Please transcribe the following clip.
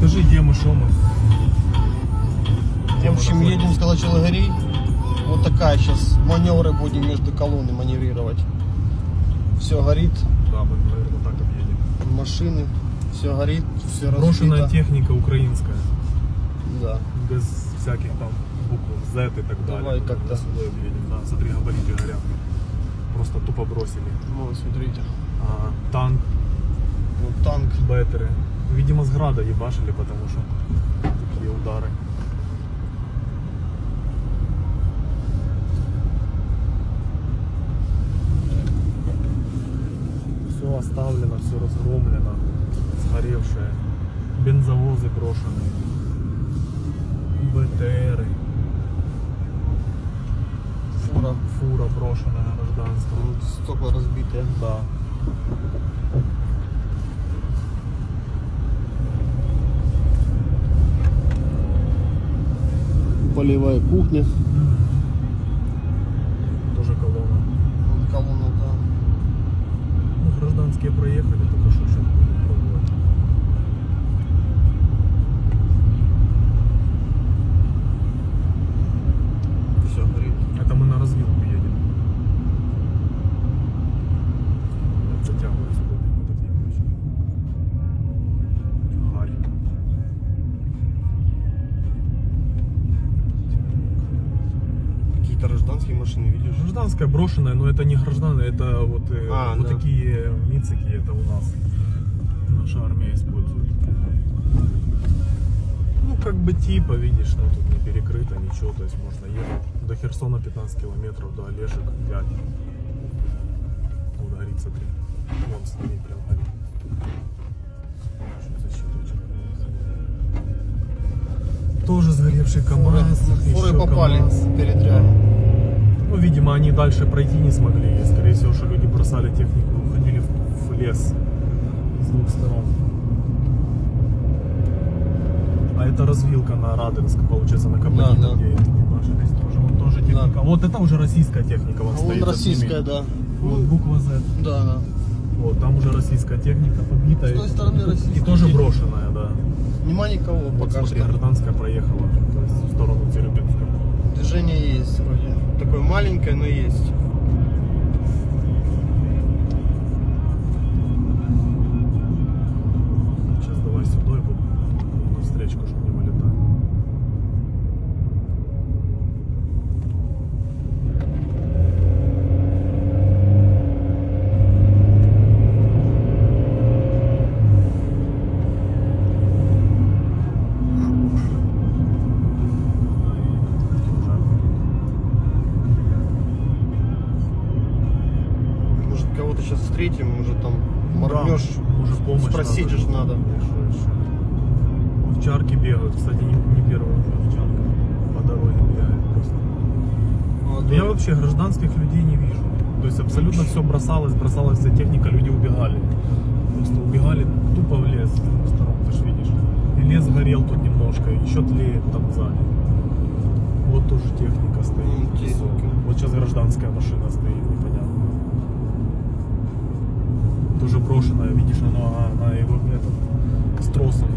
Скажи, где мы, что мы? В общем, едем с Калачалагарей. Вот такая сейчас маневры будем между колонны маневрировать. Все горит, Да, мы, наверное, так объедем. машины, все горит, все Брошенная разбито. техника украинская. Да. Без всяких там букв Z и так далее. Давай как-то. Сюда объедем. Да, смотри, габариты горят. Просто тупо бросили. Вот, смотрите. А, танк, Вот танк. беттеры. Видимо, с града ебашили, потому что такие удары. Все оставлено, все разгромлено, сгоревшее. Бензовозы брошенные. БТРы. Фура. Фура брошенная гражданская. Стекла разбитые. Да. Полевая кухня. Тоже колонна. Вот колонна, да. Ну, гражданские проехали, Гражданские машины, видишь? Гражданская брошенная, но это не гражданная, это вот, э, А, вот да. такие мицики, это у нас наша армия использует. Ну, как бы типа, видишь, ну тут не перекрыто, ничего, то есть можно ехать. До Херсона 15 километров, до Олешек 5. Вот горит, смотри. Вон сними прям горит. Тоже сгоревший КамАЗ. Фуры еще попали КамАЗ. Ну, видимо, они дальше пройти не смогли. И, скорее всего, что люди бросали технику уходили в, в лес с двух сторон. А это развилка на Раденск, получается, на Кабанино, Да, да. где ебашились тоже. Вон тоже техника. Вот это уже российская техника, вон А стоит. российская, да. Вот буква Z. Да, да. Вот, там уже российская техника побитая. С той стороны российская И тоже брошенная, да. Нема никого Вот пока смотри, что. гражданская проехала в сторону Теребинска. Движение есть вроде. Такое маленькое, но есть. Кого-то сейчас встретим, может там моргнешь. Да, уже помощь спросить надо. же надо. Овчарки бегают, кстати, не, не первая уже овчарка по дороге бегает просто. Ну, Да Я вообще гражданских людей не вижу. То есть абсолютно все бросалось, бросалась вся техника, люди убегали. Просто убегали тупо в лес сторон, ты ж видишь. И лес горел тут немножко, еще тлеет там сзади. Вот тоже техника стоит. Техника. Вот сейчас гражданская машина стоит, непонятно тоже брошенное, видишь, оно, она его этот, с тросом